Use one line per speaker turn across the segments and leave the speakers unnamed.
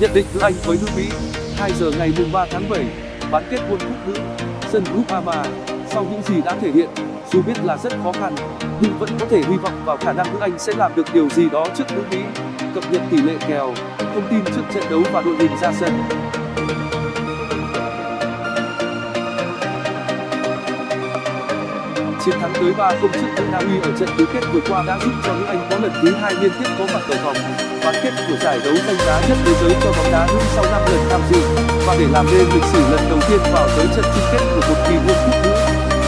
Nhận định giữa Anh với nước Mỹ 2 giờ ngày 3 tháng 7 bán kết World Cup nữ, sân Group Ama sau những gì đã thể hiện, dù biết là rất khó khăn, nhưng vẫn có thể hy vọng vào khả năng nước Anh sẽ làm được điều gì đó trước nước Mỹ, cập nhật tỷ lệ kèo, thông tin trước trận đấu và đội hình ra sân. Chiến thắng tới 3-0 trước tuyển Na Uy ở trận tứ kết vừa qua đã giúp cho nước Anh có lần thứ hai liên tiếp có mặt ở vòng bán kết của giải đấu danh giá nhất thế giới cho bóng đá nữ sau 5 lần tham dự. Và để làm nên lịch sử lần đầu tiên vào tới trận chung kết của một kỳ World Cup nữ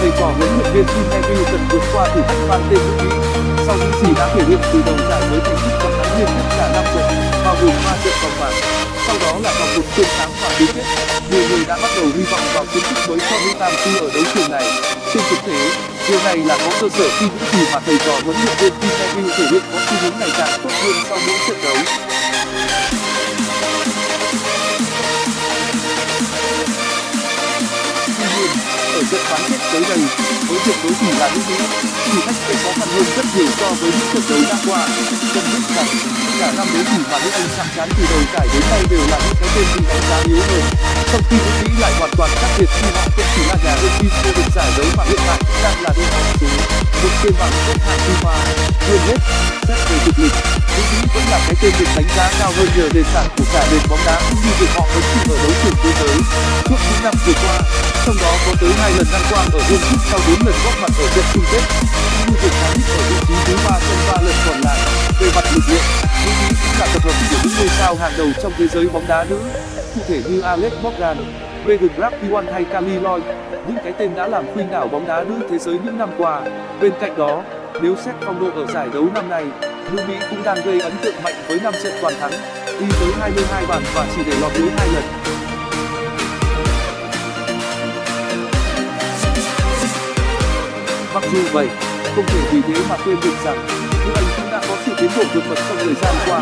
thầy trò huấn luyện viên Tim Neville cần vượt qua thử thách mang tên nước Mỹ. Sau những gì đã thể hiện từ đầu giải với thành tích toàn thắng liên tiếp cả năm trận, bao gồm 3 trận vòng bảng, sau đó là vòng một chiến thắng và tứ kết. Nhiều người đã bắt đầu hy vọng vào chiến thức mới cho nữ tam sư ở đấu trường này. Trên thực tế điều này là có cơ sở khi những gì mà thầy trò huấn luyện viên Tim Neville thể hiện có xu hướng ngày càng tốt hơn sau mỗi trận đấu. Ở trận bán kết tới đây, với trận đối thủ là nước mỹ thử thách hơn rất nhiều so với những trận đấu đã qua. Cần biết rằng cả năm đối thủ mà nước anh chạm trán từ đầu giải đến nay đều là những cái tên bị đánh giá yếu hơn. Trong khi nước mỹ lại hoàn toàn khác biệt khi họ không chỉ là nhà đương kim vô địch giải đấu mà hiện tại cũng đang là đội bóng số một trên bảng xếp hạng fifa hơn hết, xét về thực lực nước mỹ vẫn là cái tên được đánh giá cao hơn nhờ nền tảng của cả nền bóng đá cũng như việc họ hứng chịu ở đấu trường thế giới. Suốt những năm vừa qua, trong đó có tới hai lần đăng quang ở world cup sau bốn lần góp mặt ở trận chung kết. Như cao hàng đầu trong thế giới bóng đá nữ. Cụ thể như alex morgan megan rapinoe hay kali lloyd những cái tên đã làm khuynh đảo bóng đá nữ thế giới những năm qua. Bên cạnh đó, nếu xét phong độ ở giải đấu năm nay nước mỹ cũng đang gây ấn tượng mạnh với năm trận toàn thắng đi tới 22 bàn và chỉ để lọt lưới hai lần. Mặc dù vậy, không thể vì thế mà quên được rằng đã vượt bậc trong thời gian qua,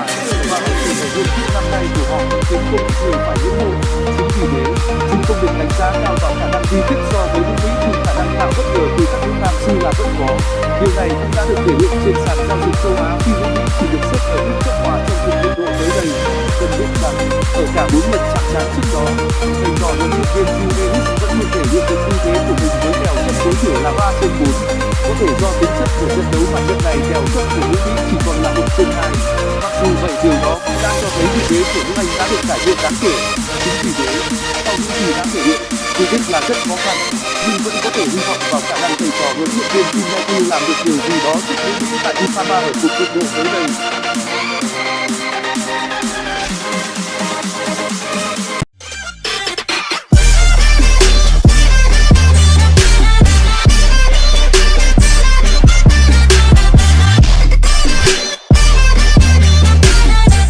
và hậu trường ở world cup năm nay của họ. Khiến không ít người phải ngưỡng mộ chính vì thế, chúng không được đánh giá cao vào khả năng di tích so với những mỹ thì khả năng tạo bất ngờ từ các nước nam sư là vẫn có điều này cũng đã được thể hiện trên sàn giao dịch châu á khi nước mỹ chỉ được xếp ở mức cấp hòa trong cùng mức độ tới đây. Cần biết rằng, ở cả bốn lần chạm trán trước đó, thầy trò huấn luyện viên Julius đã thế của nước anh đã được cải thiện đáng kể. Chính vì thế, sau những gì đã thể hiện, dù biết là rất khó khăn, nhưng vẫn có thể hy vọng vào khả năng thầy trò huấn luyện viên Tim Neville làm được điều gì đó trước những tại ufama ở cuộc đụng độ tới đây.